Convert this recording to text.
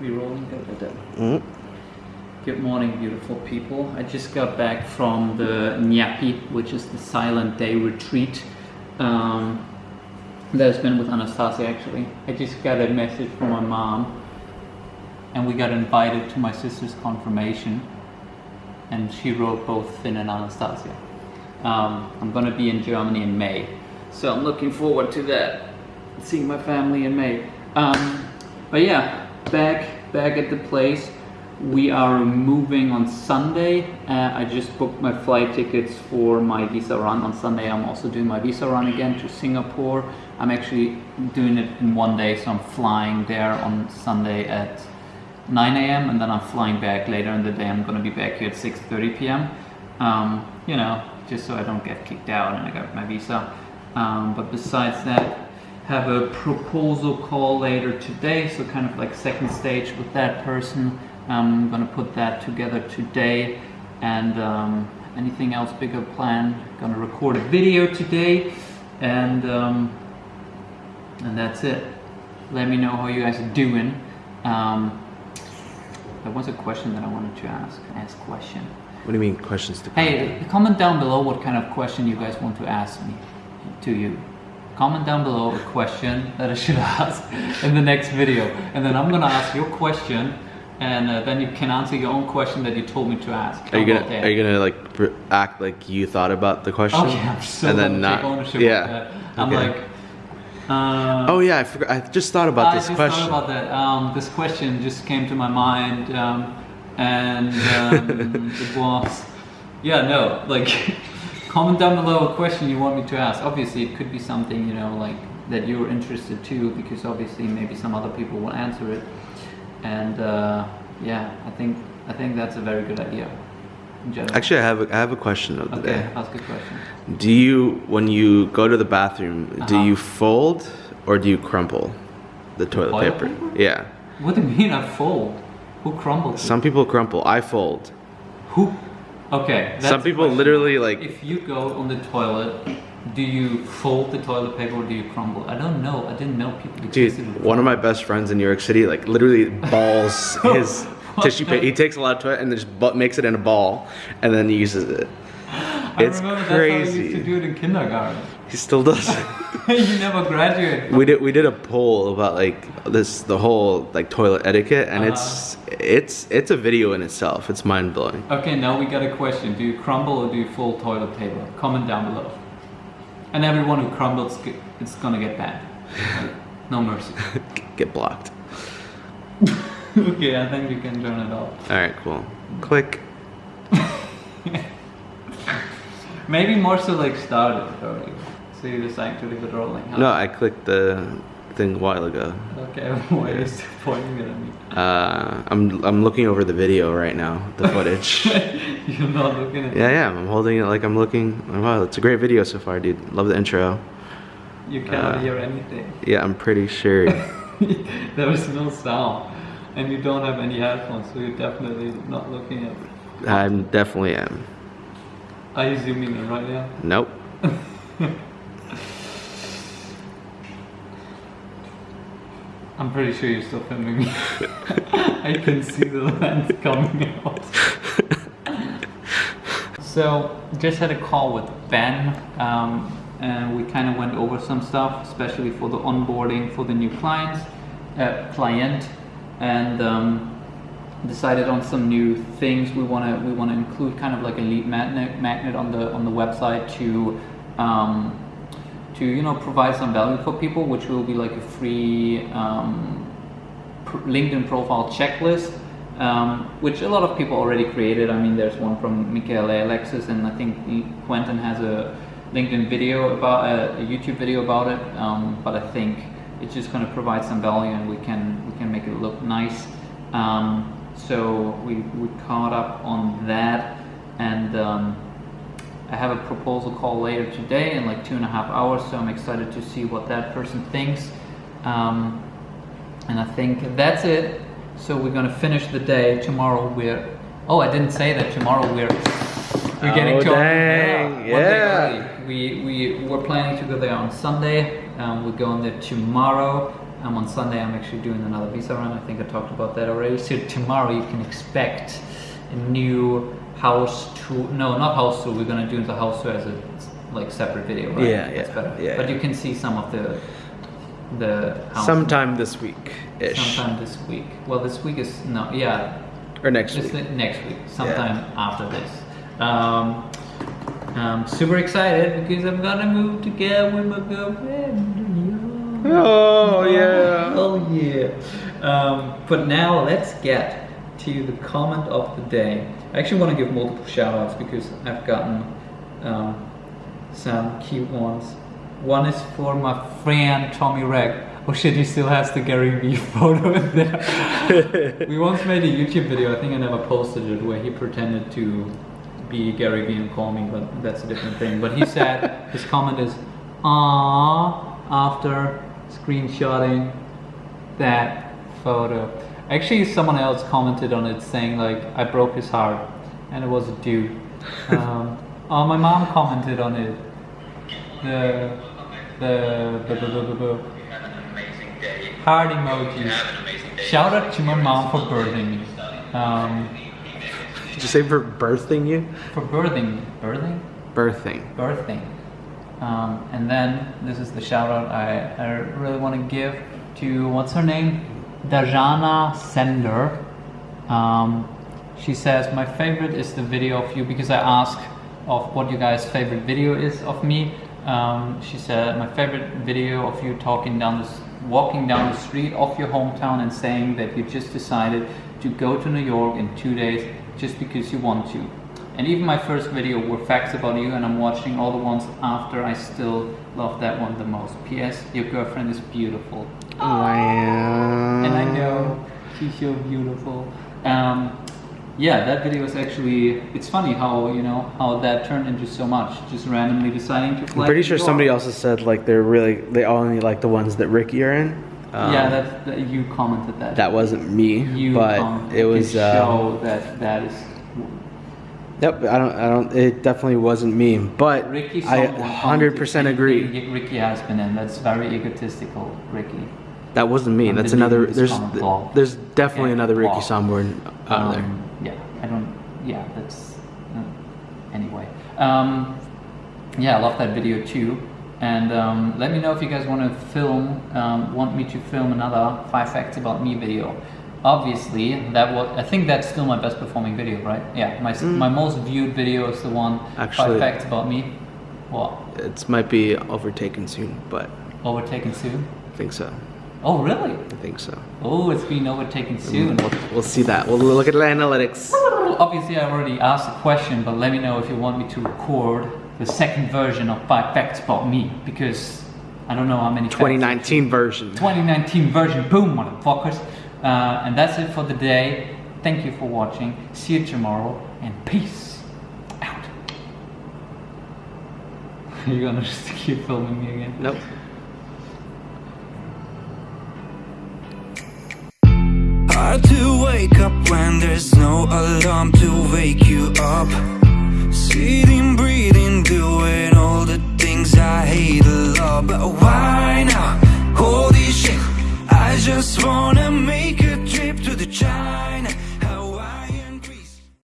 We rolling? Da, da, da. Mm. Good morning, beautiful people. I just got back from the Nyepi, which is the Silent Day retreat. Um, that's been with Anastasia actually. I just got a message from my mom, and we got invited to my sister's confirmation, and she wrote both Finn and Anastasia. Um, I'm gonna be in Germany in May, so I'm looking forward to that. Seeing my family in May. Um, but yeah, back back at the place. We are moving on Sunday. Uh, I just booked my flight tickets for my visa run on Sunday. I'm also doing my visa run again to Singapore. I'm actually doing it in one day, so I'm flying there on Sunday at 9 a.m. and then I'm flying back later in the day. I'm gonna be back here at 6:30 p.m. Um, you know, just so I don't get kicked out and I got my visa. Um, but besides that, have a proposal call later today, so kind of like second stage with that person. I'm gonna put that together today, and um, anything else bigger planned? Gonna record a video today, and um, and that's it. Let me know how you guys are doing. Um, there was a question that I wanted to ask. Ask question. What do you mean questions to Hey, comment down below what kind of question you guys want to ask me to you. Comment down below a question that I should ask in the next video, and then I'm gonna ask your question, and uh, then you can answer your own question that you told me to ask. Are you gonna that? Are you gonna like act like you thought about the question? Okay, I'm so and then not. ownership yeah. that. I'm Okay. like, uh, Oh yeah, I forgot. I just thought about I this just question. thought about that. Um, this question just came to my mind, um, and um, it was, yeah, no, like, comment down below a question you want me to ask. Obviously, it could be something you know, like that you're interested to, because obviously maybe some other people will answer it, and uh, yeah, I think I think that's a very good idea. Actually, I have a, I have a question of the okay, day. ask a question. Do you, when you go to the bathroom, do Uh-huh. you fold or do you crumple the toilet, Toilet paper? paper? Yeah. What do you mean I fold? Who crumbled? it? Some people crumple. I fold. Who? Okay. that's Some people literally like. If you go on the toilet, do you fold the toilet paper or do you crumble? I don't know. I didn't know people. Dude, one of my best friends in New York City, like literally balls his tissue paper. He takes a lot of toilet and just makes it in a ball and then uses it. I It's remember that's how I used to crazy. do it in kindergarten. He still does. you never graduated. we did we did a poll about like this the whole like toilet etiquette and uh-huh. it's it's it's a video in itself. It's mind blowing. Okay, now we got a question. Do you crumble or do you fold toilet paper? Comment down below. And everyone who crumbles, it's gonna get banned. Like, no mercy. Get blocked. okay, I think you can turn it off. All right, cool. Click. Maybe more so like started already. So you just actually got rolling. huh? No, I clicked the thing a while ago. Okay, why are you still pointing it at me? Uh, I'm I'm looking over the video right now, the footage. You're not looking at Yeah, yeah, I'm holding it like I'm looking. Wow, it's a great video so far, dude. Love the intro. You cannot Uh, hear anything. Yeah, I'm pretty sure. there is no sound. And you don't have any headphones, so you're definitely not looking at it. I definitely am. Are you zooming in right now? Nope. I'm pretty sure you're still filming me. I can see the lens coming out. so, just had a call with Ben, um, and we kind of went over some stuff, especially for the onboarding for the new clients, uh, client, and um, decided on some new things we want to we want to include, kind of like a lead magnet magnet on the on the website to. Um, to you know provide some value for people, which will be like a free um, LinkedIn profile checklist, um, which a lot of people already created. I mean, there's one from Michael Alexis, and I think Quentin has a LinkedIn video about a, a YouTube video about it. Um, but I think it's just going to provide some value, and we can we can make it look nice. Um, so we we caught up on that, and. I have a proposal call later today in like two and a half hours, so I'm excited to see what that person thinks. Um, and I think that's it. So we're gonna finish the day tomorrow. We're oh, I didn't say that tomorrow we're we're getting Oh, to dang, yeah. early. We we were planning to go there on Sunday. Um, we're going there tomorrow, um, on Sunday I'm actually doing another visa run. I think I talked about that already. So tomorrow you can expect a new house tour. No, not house tour. We're gonna do the house tour as a like separate video, right? Yeah, That's yeah, better. yeah, But you can see some of the the house Sometime this week ish. sometime this week. Well, this week is no, yeah, Or next just week. the- next week, sometime after this. Um, I'm super excited because I'm gonna move together with my girlfriend. Oh, yeah. Oh yeah. Um, but now let's get to the comment of the day. I actually want to give multiple shout outs because I've gotten um, some cute ones. One is for my friend Tommy Reg. Oh shit, he still has the Gary Vee photo in there. we once made a YouTube video, I think I never posted it, where he pretended to be Gary Vee and call me, but that's a different thing. But he said, his comment is, "Ah," after screenshotting that photo. Actually, someone else commented on it saying like, "I broke his heart," and it was a dude. Um, oh, my mom commented on it. The the the, the, the, the, the Have an amazing day. heart emojis. Have an amazing day. Shout out to my mom for birthing me. Um, Did you say for birthing you? for birthing, birthing, Birthing. birthing. Um, and then this is the shout out I, I really want to give to what's her name? Dajana Sender. Um, she says, My favorite is the video of you because I asked of what you guys' favorite video is of me. Um, she said, My favorite video of you talking down the, walking down the street of your hometown and saying that you just decided to go to New York in two days just because you want to. And even my first video were facts about you, and I'm watching all the ones after. I still love that one the most. P.S. Your girlfriend is beautiful, Wow. and I know she's so beautiful. Um, yeah, that video is actually. It's funny how you know how that turned into so much. Just randomly deciding to fly. I'm pretty sure somebody else has said like they're really they only like the ones that Ricky are in. Um, yeah, that's that, you commented that. that wasn't me, you but it was. Uh, show that that is. Yep, I don't. I don't. It definitely wasn't me, but Ricky I 100 percent agree. Ricky has been in. That's very egotistical, Ricky. That wasn't me. That's another. There's blog. there's definitely Yeah, another Ricky blog. Somborn out there. Um, Yeah, I don't. Yeah, that's. Uh, anyway, um, yeah, I love that video too. And um, let me know if you guys want to film, um, want me to film another five facts about me video. Obviously, that was. I think that's still my best performing video, right? Yeah, my s my most viewed video is the one Mm. Actually- five facts about me. What? It might be overtaken soon, but Overtaken soon? I think so. Oh, really? I think so. Oh, it's being overtaken soon. We'll, we'll see that. We'll look at the analytics. Obviously, I already asked a question, but let me know if you want me to record the second version of five facts about me because I don't know how many. facts- 2019 version. 2019 version. Boom, motherfuckers. Uh, and that's it for the day. Thank you for watching. See you tomorrow, and peace out. Are You're gonna just keep filming me again. Nope. Hard to wake up when there's no alarm to wake you up. Sitting, breathing, doing all the things I hate a lot. But why now? I just wanna make a trip to the child.